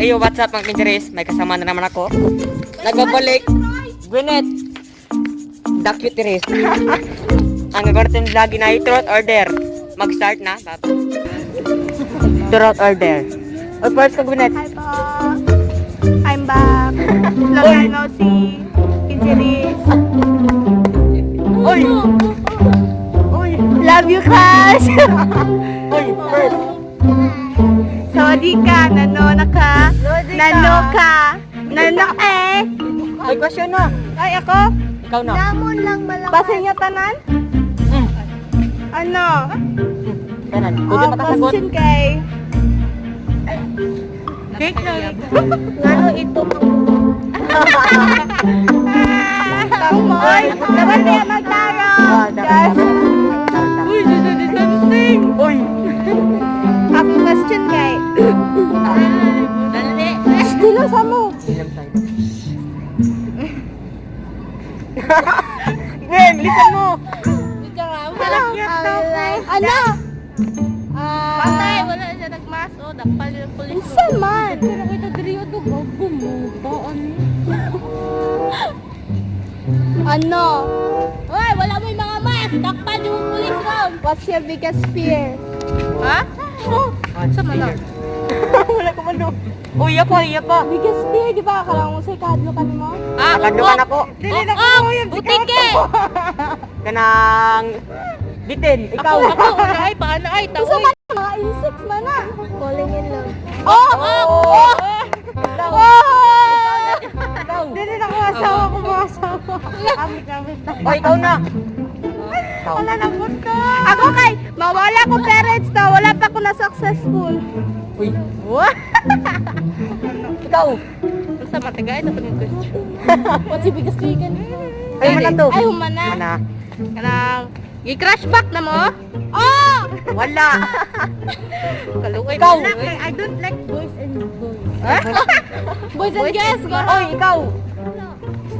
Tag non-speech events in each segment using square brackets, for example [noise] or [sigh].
Ayo, what's up mga pinjeres? May kasama na naman ako. Nagbabalik. Gwyneth. The cutie [laughs] Ang gagawin lagi na truth or dare. Mag-start na. Bab. Truth or dare. O first ka Gwyneth. Hi po. I'm back. Long time no see. Injuries. Oy! Oy! Love you, Crush. [laughs] Sorry ka, nano na ka. Nano ka. Nano eh. May question na. Ay, ako? Ikaw na. Namon lang malakas. Pasenya tanan? Mm. Ano? Kanan. Pwede Ah, makasagot. question kay... Cake na. Ano ito? [laughs] Tamoy! Dapat niya maglaro! Ah, dapat, dapat. [laughs] Gwen, listen mo! Ano? Patay, wala siya nagmas o dakpal yung pulis. Isa man! Pero kita diri o dog gago mo. Taan. Ano? [laughs] Wala mo yung mga mas. Dakpal yung pulis round. What's your biggest fear? Ha? Oh, Sa mana? Wala ko mano. Uy, iya pa, iya pa. biggest fear, di ba? Akala mo sa ikadlo ka mo? Ah, Nakaduman ako. Dili na Oh, ko oh, yung butike. [laughs] Kanang... Bitin, ikaw. Ako, ako, ay, paano ay, Gusto taoy. man mga insects man na. Falling in love. Oh, oh, oh. Ikaw. Dili na ko asawa ko mga asawa. Amit, amit na. O, ikaw na. Wala na po. Ako kay, mawala ko parents na, wala pa ko na successful. Uy. Ikaw. Basta matigay na yung question. [laughs] What's your biggest fear? Ay, mana to. Ay, humana. Mana. Kanang, i-crash back na mo. Oh! Wala. Kalukay Ikaw. mo. I don't like boys and [laughs] boys. Boys and girls. Oy, ikaw.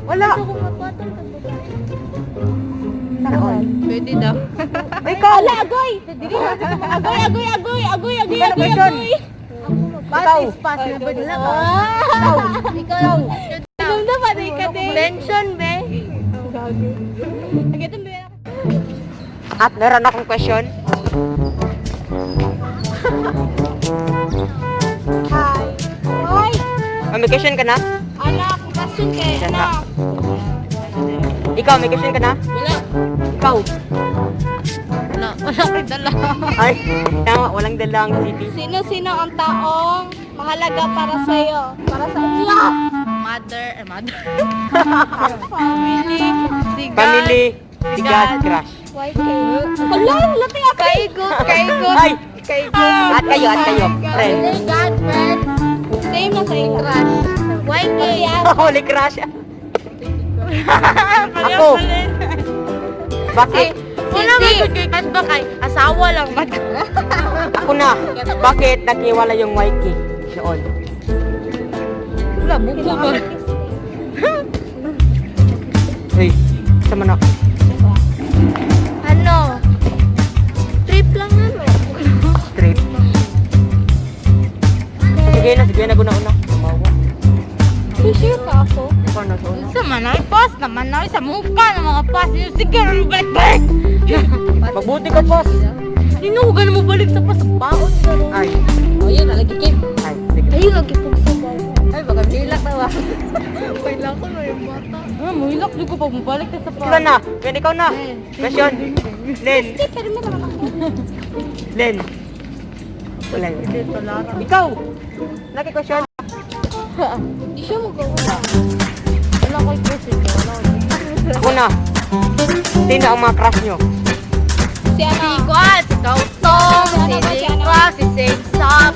Wala. Gusto Pwede daw. Ikaw. Ala, agoy! Agoy, agoy, agoy, agoy, agoy, Ano agoy, agoy. Ikaw. na Ikaw. Ikaw. Alam na ba, di ka din? Tension, be. At meron akong question. Hi. Hoy! May question ka na? Anak, question kay anak. Ikaw, may question ka na? Wala. Ikaw. Wala. Wala kay dala. Ay, tama, walang dalang city. Sino-sino ang taong mahalaga para sa iyo? Para sa iyo? Mother, eh, mother. [laughs] Family. Si God. Family, si God, crush. YK. Hala, lati ako. Kay good, kay [laughs] good. Ay! Kay good. At kayo, at kayo. Friend. Family, God, friend. Same na sa iyo. Crush. YK. Holy crush. Ako. Bakit? Wala ba good kay crush ba kay asawa lang ba? Ako na. Bakit naghiwala yung YK noon? Wala, buko ba? Hey, sama na. Ano? Trip lang ano? Trip. Sige na, sige na, guna-una. Sure ka ako? Ikaw na, so Sa manay, pas naman na sa mukha ng mga pas. Yung sige, ano balik-balik? [laughs] Mabuti ka, boss. Hinugan mo balik sa pas. Baon ka rin. Ay, Ayun, nalagi Kim. ay, sige. Ayun, lagi po sa bahay. Ay, baka nilak na ba? [laughs] Kailan ko na yung bata. Ah, muhilak ko pag mabalik na sa Ikaw na. Len, ikaw na. Question. Len, Hindi. Len. Wala yun. Ikaw. Lagi question. [laughs] Di siya mo Sino ang mga crush nyo? Si ano? Si Kwan, si Kautong, si Lingwa, si Saint Sam.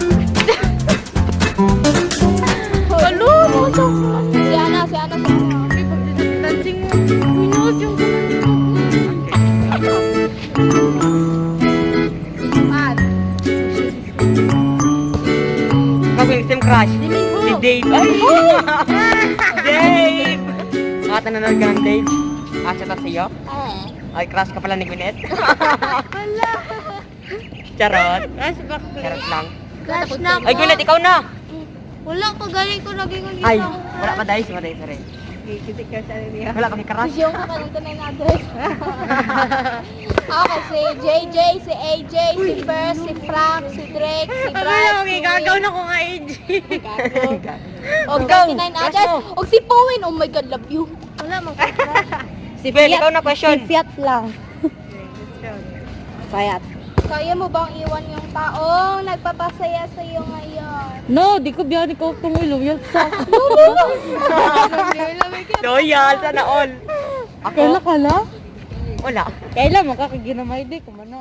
Kalu, mo sa Si Ana, si Ana, dancing mo. Pinos yung team crush. Si Dave. Ay! [laughs] Dave! Nakata nanonood ka ng Dave? Ah, siya ta sa'yo? Eh. Ay, crush ka pala ni Gwyneth? [laughs] Charot. Crush back. Charot lang. Crush na Ay, Gwyneth, ikaw na! Wala ko, galing ko naging ulit Ay, wala pa dahil. Sorry, sorry. Kikitik ka sa niya. Wala kami crush. Yung tunay na address. [laughs] okay, si JJ, si AJ, si First, si Frank, si Drake, si Brad, si Will. na ko nga AJ. O 39 address. O si Powen, oh my God, love you. Wala mang Si Bel, ikaw na question. Fiat lang. Fiat. Kaya mo bang iwan yung taong nagpapasaya sa iyo ngayon? No, di ko biyan ikaw itong ilong. Yan sa... [laughs] Loyal, sana all. Ako, Kala ka lang? wala. Kailan mo kakaginamay di ko mano.